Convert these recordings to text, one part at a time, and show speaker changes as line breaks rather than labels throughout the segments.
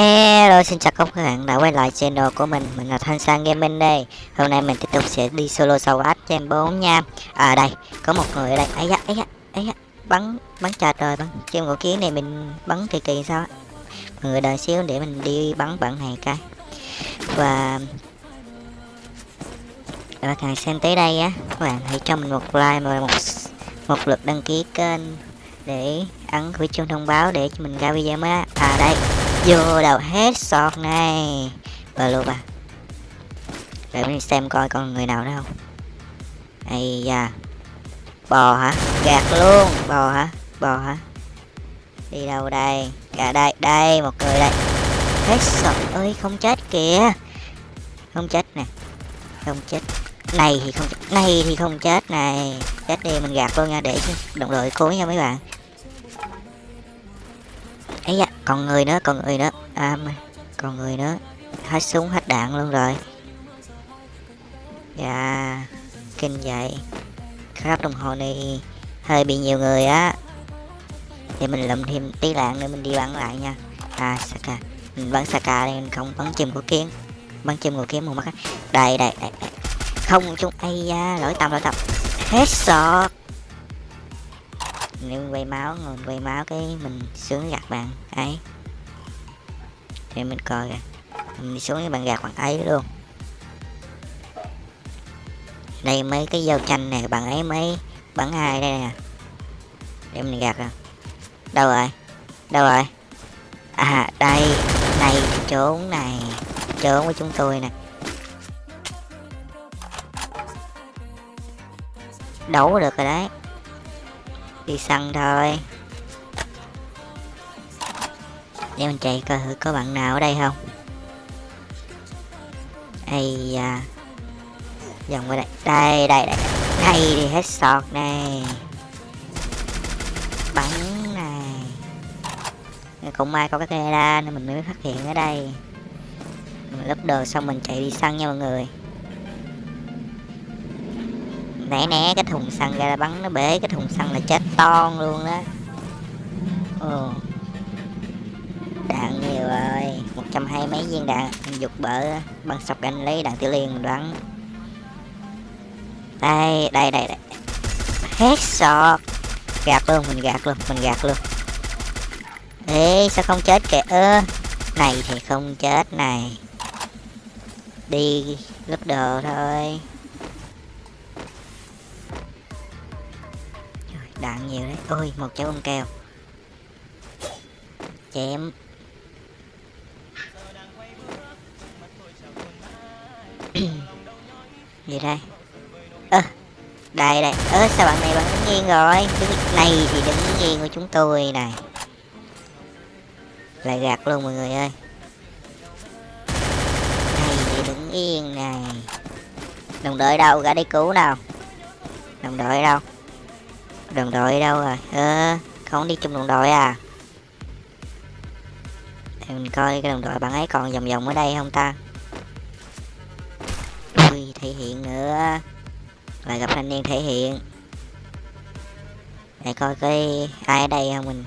Hello, xin chào các bạn đã quay lại channel của mình. Mình là Thanh Sang Gaming đây. Hôm nay mình tiếp tục sẽ đi solo sâu ách game 4 nha. À đây, có một người ở đây. Ấy da ấy da ấy da. Bắn bắn chặt rồi bắn. Trên của kiến này mình bắn kỳ kỳ sao Mọi người đợi xíu để mình đi bắn bạn này cái. Và các bạn xem tới đây á, các bạn hãy cho mình một like và một một lượt đăng ký kênh để ấn cái chuông thông báo để cho mình ra video mới á. À đây vô đầu hết sọt này. Và luôn à. Để mình xem coi còn người nào nữa không. Ây da. Bò hả? Gạt luôn. Bò hả? Bò hả? Đi đâu đây? Cả đây đây, một người đây. Hết sọt ơi, không chết kìa. Không chết nè. Không chết. Này thì không này thì không chết này. Chết đi, mình gạt luôn nha, để đồng đội cố nha mấy bạn. Ấy da còn người nữa còn người nữa à còn người nữa hết súng hết đạn luôn rồi. Dạ kinh vậy. Khắp đồng hồ này hơi bị nhiều người á. Thì mình lụm thêm tí đạn nữa mình đi bắn lại nha. À saka. Mình bắn saka đây mình không bắn chim của kiến bắn chim của kiến một mắt đây đây đây, đây. không chung ai da lỗi tầm lỗi tầm hết sọt nếu quay máu, ngồi quay máu cái mình xuống gạt bạn ấy. Thì mình coi kìa, mình xuống cái bạn gạt bạn ấy luôn. Đây mấy cái dao chanh này, bạn ấy mấy bắn hai đây nè. Để mình gạt à đâu rồi? Đâu rồi? À đây, này, trốn này, trốn của chúng tôi nè. Đấu được rồi đấy đi săn thôi. Để mình chạy coi thử có bạn nào ở đây không. Ây da. Dòng qua đây. Đây đây đây. Đây thì hết sọt này. Bắn này. Cũng may có cái camera nên mình mới phát hiện ở đây. Mình lấp đồ xong mình chạy đi săn nha mọi người nãy né cái thùng xăng ra bắn nó bể, cái thùng xăng là chết ton luôn đó. Ừ. đạn nhiều rồi, một trăm hai mấy viên đạn mình dục bỡ, băng sọc anh lấy đạn tiểu liên đoán. Đây đây đây đây. Hết sọt. Gạt luôn, mình gạt luôn, mình gạt luôn. Ê, sao không chết kìa? Ơ, này thì không chết này. Đi lướt đồ thôi. Đạn nhiều đấy. Ôi một trái bông keo chém. Gì đây? Ơ à, đây đây. Ơ sao bạn này bạn đứng nghiêng rồi? Đứng này thì đứng nghiêng của chúng tôi này. Lại gạt luôn mọi người ơi. Này thì đứng yên này. Đồng đội đâu? Ra đi cứu nào? Đồng đội đâu? Đồng đội đâu rồi ơ, không đi chung đồng đội à? Để mình coi cái đồng đội bạn ấy còn vòng vòng ở đây không ta? Ui, thể hiện nữa. Lại gặp thanh niên thể hiện. Để coi cái ai ở đây không mình?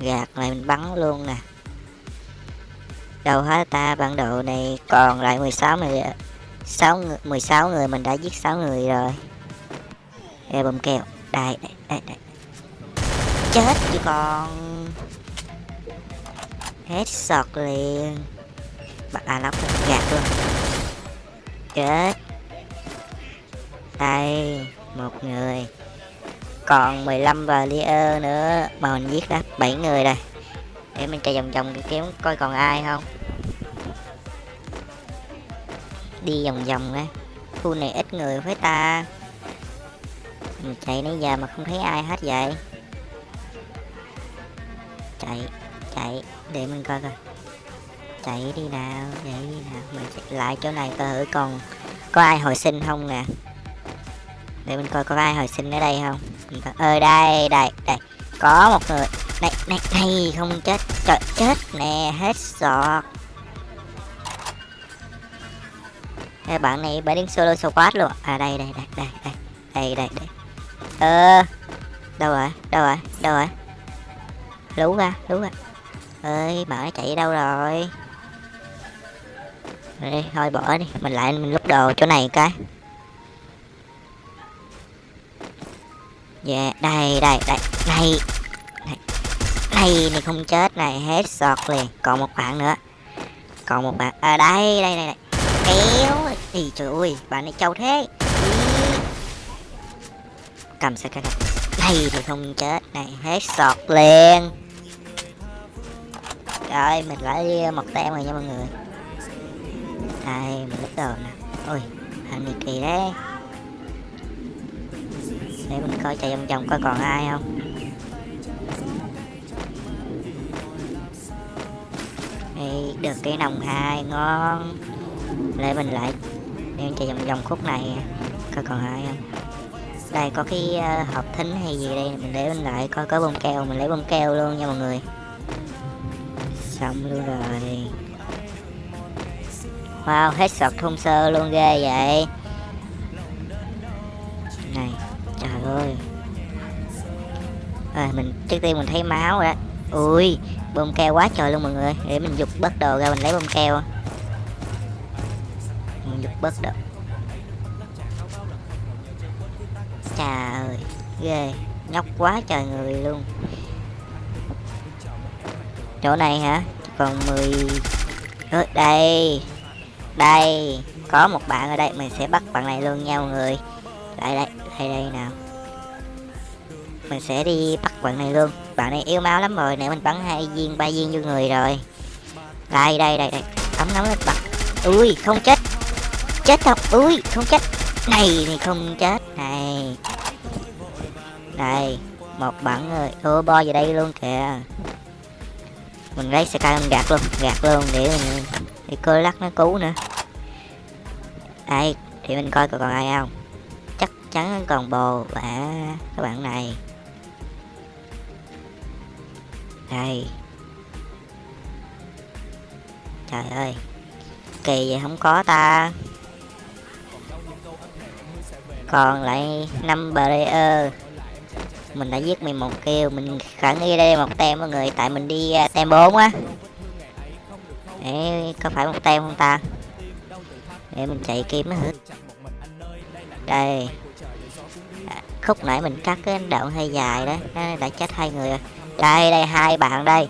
Gạt lại mình bắn luôn nè. Đâu hết ta, bản đồ này còn lại 16 người 6 người 16 người, mình đã giết 6 người rồi. E bom keo đây đây đây đây. Chết chứ còn hết sọt liền. Bạn à lóc gạt luôn. Chết. Đây, một người. Còn 15 và nữa. Mà mình giết đã 7 người rồi. Để mình chạy vòng vòng kiếm coi còn ai không. Đi vòng vòng đấy khu này ít người với ta chạy nãy giờ mà không thấy ai hết vậy. Chạy chạy để mình coi coi. Chạy đi nào chạy đi nào. Mình chạy lại chỗ này coi thử còn có ai hồi sinh không nè? Để mình coi có ai hồi sinh ở đây không? Ơi ờ, đây đây đây. Có một người. Này này này không chết. Trời chết nè hết sọt. Ê, bạn này bạn đứng solo squad luôn. À đây đây đây đây đây. Đây đây, đây ờ. Đâu rồi? Đâu rồi? Đâu rồi? Lú ra lú ra. Ơi mở chạy đâu rồi? Rồi đi thôi bỏ đi. Mình lại mình lúc đồ chỗ này cái. Về đây đây đây. Đây này. Này này không chết này hết sọt liền. Còn một bạn nữa. Còn một bạn. À đây đây đây, đây. kéo. Thì trời ơi bạn này trâu thế cầm sao cái đây thì không chết. Này, hết sọt liền. Rồi, mình lại một tem rồi nha mọi người. Đây, mình lấy đồ nè. Ôi thằng này kỳ đấy. Để mình coi chạy vòng vòng coi còn ai không. Đây được cái nòng hai, ngon. Để mình lại đem chạy vòng vòng khúc này. Coi còn ai không? Đây có cái uh, hộp thính hay gì đây? Mình để bên lại coi có bông keo mình lấy bông keo luôn nha mọi người. Xong luôn rồi. Wow hết sọt thun sơ luôn ghê vậy. Này trời ơi. À, mình trước tiên mình thấy máu rồi đó. Ui bông keo quá trời luôn mọi người. Để mình dục bớt đồ ra mình lấy bông keo. Mình dục bớt đồ. Ghê, nhóc quá trời người luôn. Chỗ này hả? Còn 10 ở đây đây, có một bạn ở đây, mình sẽ bắt bạn này luôn nha mọi người. Đây đây đây đây nào. Mình sẽ đi bắt bạn này luôn. Bạn này yêu máu lắm rồi, nè, mình bắn hai viên, ba viên vô người rồi. Đây đây đây đây, ấm nóng lên bật ui, không chết. Chết không? Ui, không chết. Này thì không chết. Này đây, một bản rồi ờ, ô bo vào đây luôn kìa. Mình lấy xe mình gạt luôn gạt luôn để mình, để cơ lắc nó cứu nữa. Đây, thì mình coi còn ai không. Chắc chắn còn bồ và các bạn này. Đây. Trời ơi, kỳ vậy không có ta. Còn lại năm player mình đã giết mình một kêu mình khả nghi đây một tem mọi người tại mình đi uh, tem 4 á. Để có phải một tem không ta? Để mình chạy kiếm nó hết đây. À, khúc nãy mình cắt cái đoạn hơi dài đó nó đã chết hai người rồi. Đây đây hai bạn đây.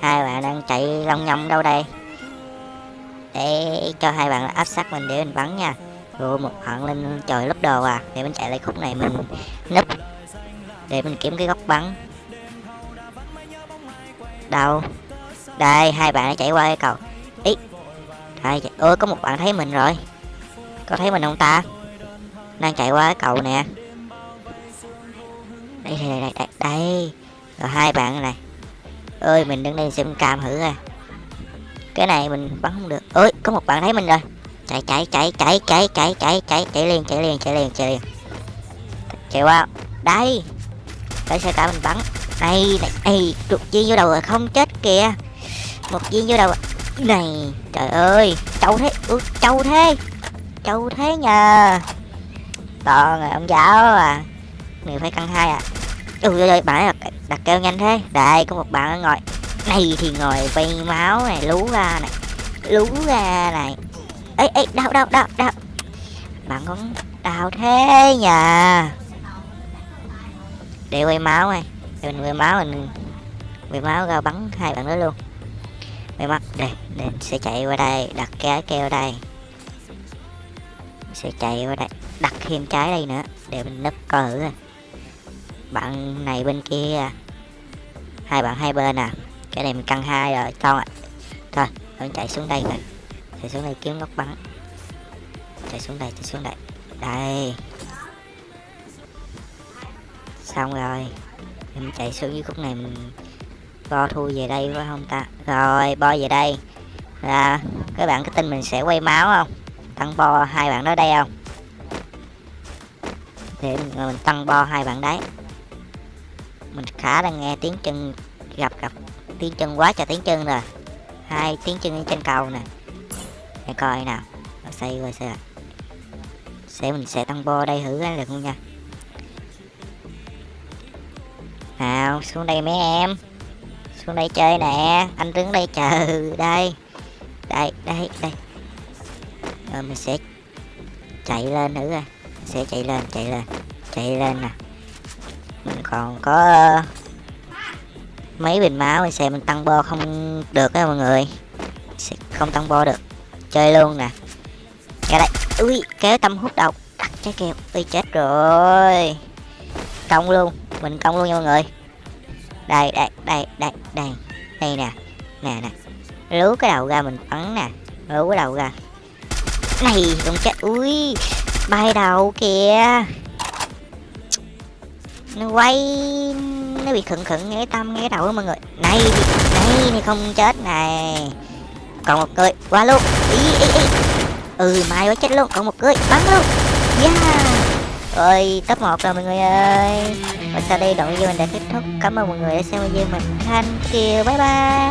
Hai bạn đang chạy long nhông đâu đây? Để cho hai bạn áp sát mình để mình bắn nha. Rồi một hận lên trời lấp đồ à. Để mình chạy lại khúc này mình núp để mình kiếm cái góc bắn. Đâu? Đây hai bạn đã chạy qua cái cầu. Ý. Đây ôi có một bạn thấy mình rồi. Có thấy mình không ta? Đang chạy qua cái cầu nè. Đây đây đây đây, đây. rồi hai bạn này. Ơi mình đứng đây xem cam thử à cái này mình bắn không được. Ơi có một bạn thấy mình rồi. Chạy chạy chạy chạy chạy chạy chạy chạy chạy liền chạy liền chạy liền chạy liền. Chạy qua. Đây để xe cả mình bắn. Này này ây trục viên vô đầu rồi không chết kìa. Một viên vô đầu này trời ơi trâu thế ừ, trâu thế trâu thế nhờ. Toàn rồi ông giáo à. Mình phải căng hai à ui ơi bạn đặt, đặt kêu nhanh thế. Đây có một bạn ngồi. Này thì ngồi vây máu này lú ra này lú ra này. Ấy ấy đau đau đau đau. Bạn con đau thế nhờ để quay máu này để mình quay máu, mình quay máu ra bắn hai bạn đó luôn. Quay mắt đây mình sẽ chạy qua đây, đặt cái keo đây. Sẽ chạy qua đây, đặt thêm trái đây nữa, để mình nấp coi thử bạn này bên kia à. hai bạn hai bên à. Cái này mình căng hai rồi con ạ. Thôi mình chạy xuống đây rồi chạy xuống đây kiếm góc bắn. Chạy xuống đây, chạy xuống đây. Đây xong rồi em chạy xuống dưới khúc này mình bo thu về đây phải không ta? Rồi bo về đây. Là các bạn có tin mình sẽ quay máu không? Tăng bo hai bạn đó đây không? Để mình, mình tăng bo hai bạn đấy. Mình khá đang nghe tiếng chân gặp gặp tiếng chân quá trời tiếng chân rồi hai tiếng chân trên cầu nè. Để coi nào. Xây rồi xây sẽ mình sẽ tăng bo đây thử cái được không nha? Nào? Xuống đây mấy em. Xuống đây chơi nè. Anh đứng đây chờ. Đây. Đây đây đây. Rồi mình sẽ chạy lên thử mình sẽ chạy lên chạy lên chạy lên nè. Mình còn có ờ, mấy bình máu mình sẽ mình tăng bo không được á mọi người. Sẽ không tăng bo được. Chơi luôn nè. Ra đây. Ui, kéo tâm hút độc. Đặt trái keo ui, chết rồi. Công luôn. Mình công luôn nha mọi người đây đây đây đây đây. Đây nè. Nè nè. Lú cái đầu ra mình bắn nè. Lú cái đầu ra. Này không chết. Ui bay đầu kìa. Nó quay, nó bị khựng khựng nghe tâm nghe đầu đó mọi người. Này này này không chết này. Còn một cười qua luôn. Ý ý ý. Ừ mai quá chết luôn. Còn một cười bắn luôn. Yeah rồi, top 1 rồi mọi người ơi. Và sau đây đoạn video mình đã kết thúc. Cảm ơn mọi người đã xem video mình. Thank you. Bye bye.